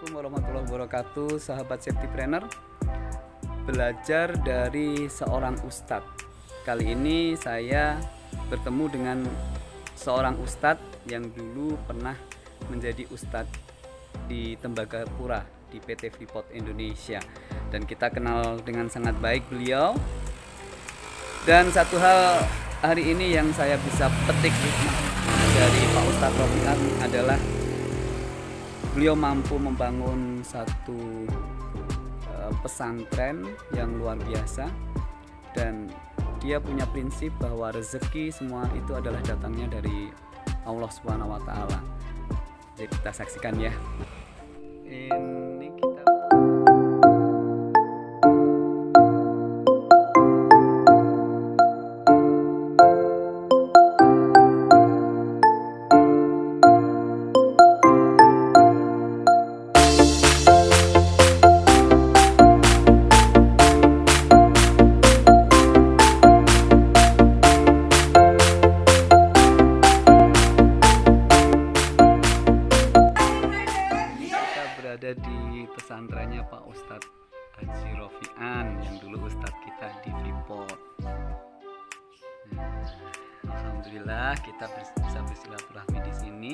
Assalamualaikum warahmatullahi wabarakatuh Sahabat safety planner. Belajar dari seorang ustadz. Kali ini saya bertemu dengan seorang ustadz Yang dulu pernah menjadi ustadz di Tembagapura Di PT Freeport Indonesia. Dan kita kenal dengan sangat baik beliau. Dan satu hal hari ini yang saya bisa petik dari Pak Ustadz Rofiat adalah beliau mampu membangun satu uh, pesantren yang luar biasa dan dia punya prinsip bahwa rezeki semua itu adalah datangnya dari Allah Subhanahu wa taala. Jadi kita saksikan ya. Ini Alhamdulillah kita bis- bisa bersilaturahmi di sini,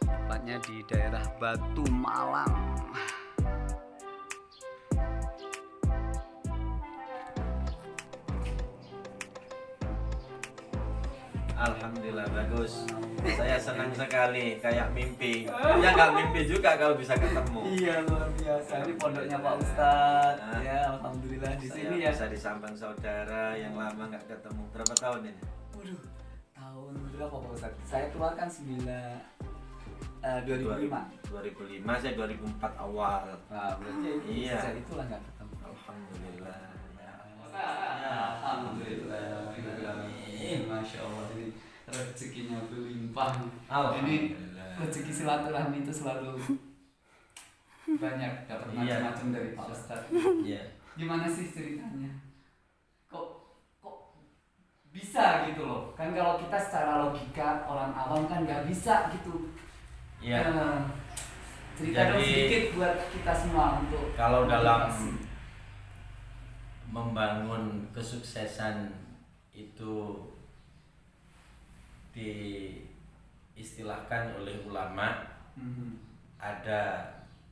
tepatnya di daerah Batu Malang. Alhamdulillah bagus. Saya senang sekali kayak mimpi. Ya nggak mimpi juga kalau bisa ketemu. Iya luar biasa. Ini pondoknya Pak Ustadz. Nah. Ya Alhamdulillah di sini ya. bisa disambang saudara yang lama nggak ketemu. Berapa tahun ini? Waduh, tahun berapa Pak Ustadz? Saya keluarkan 9 eh, 2005. 2005 saya 2004 awal. Nah, berarti Iya. sejak itulah nggak ketemu. Alhamdulillah. Alhamdulillah. Amin. Masya Allah ini rezekinya berlimpah. Ini Alhamdulillah. rezeki silaturahmi itu selalu banyak dapat Iya. macam-macam dari Pak Ustadz. Iya. Gimana sih ceritanya? Bisa gitu loh? Kan kalau kita secara logika orang awam kan nggak bisa gitu. Iya. Eh, cerita dong Jadi- sedikit buat kita semua untuk Kalau dalam membangun kesuksesan itu diistilahkan oleh ulama Mhm. ada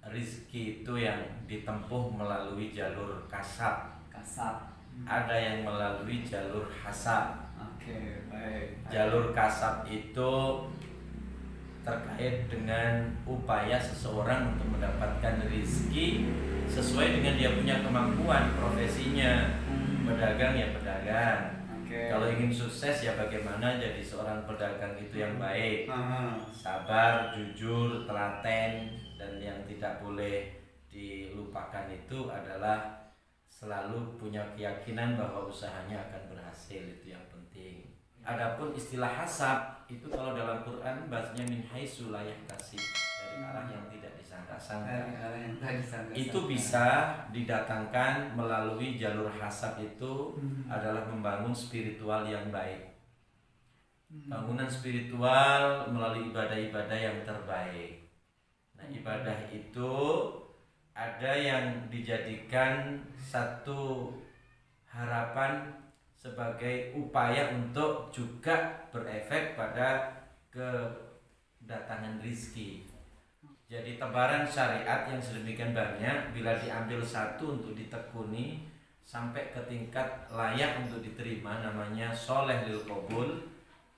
rizki itu yang ditempuh melalui jalur kasab kasar. Ada yang melalui jalur hasab Oke, baik. jalur kasab itu terkait dengan upaya seseorang untuk mendapatkan rizki sesuai dengan dia punya kemampuan profesinya Hmm. pedagang ya pedagang Oke. kalau ingin sukses ya bagaimana jadi seorang pedagang itu yang baik Aha. sabar, jujur, telaten dan yang tidak boleh dilupakan itu adalah selalu punya keyakinan bahwa usahanya akan berhasil itu yang penting. Adapun istilah hasab itu kalau dalam Quran bahasanya min haitsu la yahtasib dari arah yang tidak disangka-sangka. Itu bisa didatangkan melalui jalur hasab itu Hmm. adalah membangun spiritual yang baik. Hmm. Bangunan spiritual melalui ibadah-ibadah yang terbaik. Nah, ibadah itu ada yang dijadikan satu harapan sebagai upaya untuk juga berefek pada kedatangan rizki. Jadi tebaran syariat yang sedemikian banyak bila diambil satu untuk ditekuni sampai ke tingkat layak untuk diterima namanya soleh lil qabul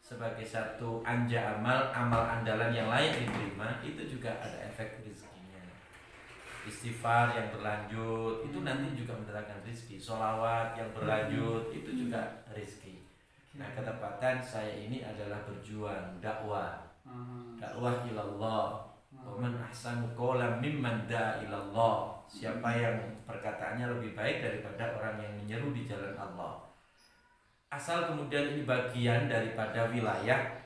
sebagai satu anja amal amal andalan yang layak diterima itu juga ada efek rezekinya istighfar yang berlanjut itu nanti juga mendatangkan rezeki solawat yang berlanjut itu juga rezeki nah ketepatan saya ini adalah berjuang dakwah. Dakwah ilallah. Waman ahsanu qawlan mimman da'a ilallah. Siapa yang perkataannya lebih baik daripada orang yang menyeru di jalan Allah. Asal kemudian ini bagian daripada wilayah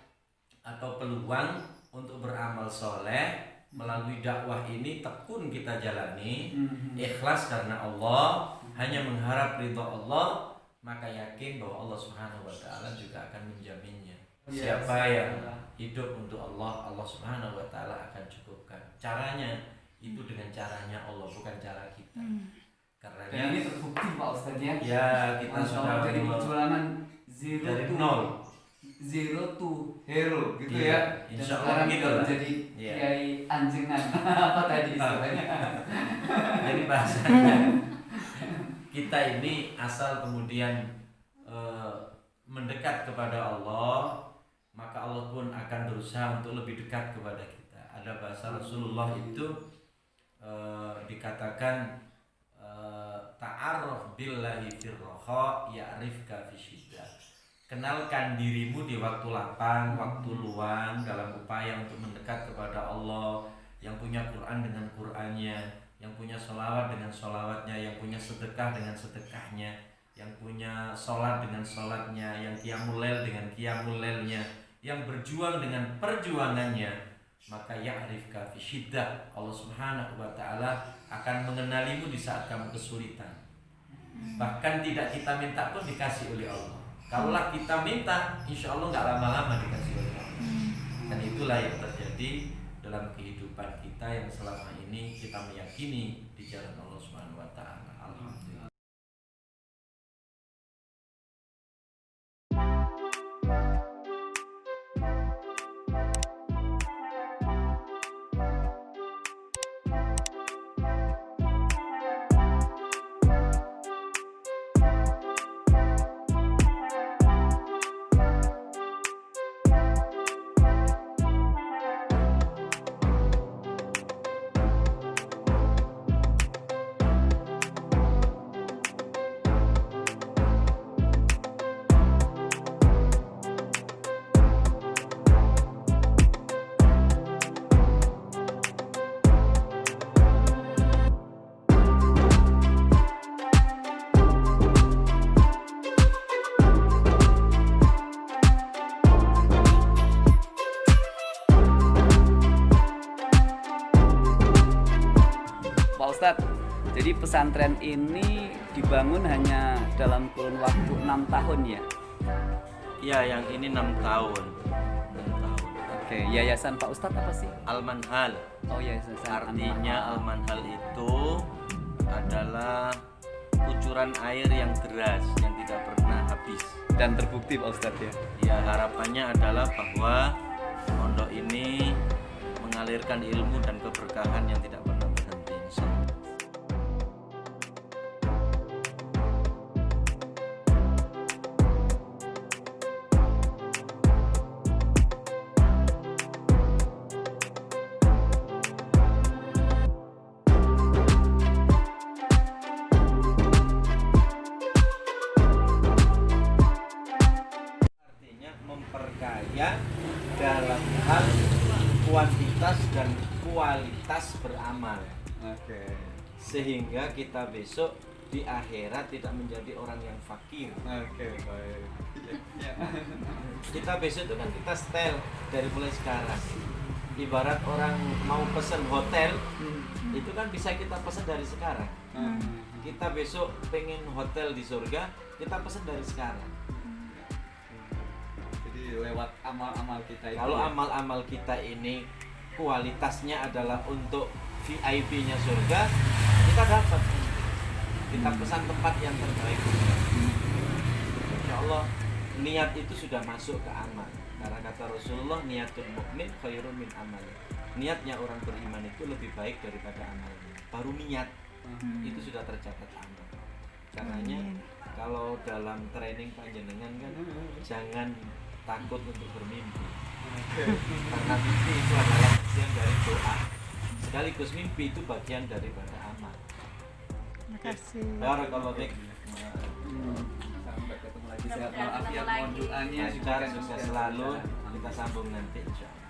Atau peluang untuk beramal soleh Melalui dakwah ini tekun kita jalani Mhm. Ikhlas karena Allah Hanya mengharap ridho Allah Maka yakin bahwa Allah subhanahu wa ta'ala juga akan menjaminnya Iya, Siapa yang hidup untuk Allah Allah Subhanahu wa taala akan cukupkan. Caranya itu dengan caranya Allah bukan cara kita karena Dan ini terbukti Pak Ustadz ya. ya kita Masya sudah dari perjuangan zero dari nol zero to hero gitu Iya, ya. Dan insya Allah sekarang gitu lah. menjadi Iya. kiai anjengan apa tadi istilahnya? jadi bahasanya kita ini asal kemudian eh, mendekat kepada Allah maka Allah pun akan berusaha untuk lebih dekat kepada kita ada bahasa Rasulullah itu eh, dikatakan eh, ta'arraf billahi firroha ya'rifka fi kenalkan dirimu di waktu lapang waktu luang dalam upaya untuk mendekat kepada Allah yang punya Quran dengan Qurannya yang punya solawat dengan solawatnya yang punya sedekah dengan sedekahnya yang punya sholat dengan sholatnya yang qiyamul dengan qiyamul yang berjuang dengan perjuangannya maka ya'rifka fi syiddah. Allah Subhanahu wa taala akan mengenalimu di saat kamu kesulitan. Bahkan tidak kita minta pun dikasih oleh Allah kalaulah kita minta insya Allah nggak lama-lama dikasih oleh Allah. Dan itulah yang terjadi dalam kehidupan kita yang selama ini kita meyakini di jalan Allah Subhanahu wa taala Ustadz, jadi pesantren ini dibangun hanya dalam kurun waktu enam tahun ya. ya yang ini enam tahun enam tahun Oke, yayasan Pak Ustadz apa sih? Al-Manhal Oh yayasan artinya Al-Manhal itu adalah kucuran air yang deras yang tidak pernah habis dan terbukti Pak Ustadz ya. ya harapannya adalah bahwa pondok ini mengalirkan ilmu dan keberkahan yang tidak pernah hal kuantitas dan kualitas beramal Oke. sehingga kita besok di akhirat tidak menjadi orang yang fakir Oke, baik. Ya. kita besok itu kan kita setel dari mulai sekarang ibarat orang mau pesen hotel itu kan bisa kita pesen dari sekarang Hmm. kita besok pengen hotel di surga kita pesen dari sekarang Lewat amal-amal kita itu. Kalau ya. amal-amal kita ini kualitasnya adalah untuk VIP-nya surga, kita dapat. Kita pesan tempat yang terbaik. Insya Allah niat itu sudah masuk ke amal. Karena kata Rasulullah niatun mukmin khairun min amal. Niatnya orang beriman itu lebih baik daripada amalnya. Baru niat Hmm. itu sudah tercatat amal. Karenanya kalau dalam training panjenengan kan jangan takut untuk bermimpi. Karena mimpi itu adalah bagian dari doa. Sekaligus mimpi itu bagian daripada amal. Terima kasih. Barakallahu. Hmm. Sampai ketemu lagi. Sehat walafiat mohon doanya. Sukses selalu. Kita sambung nanti insya Allah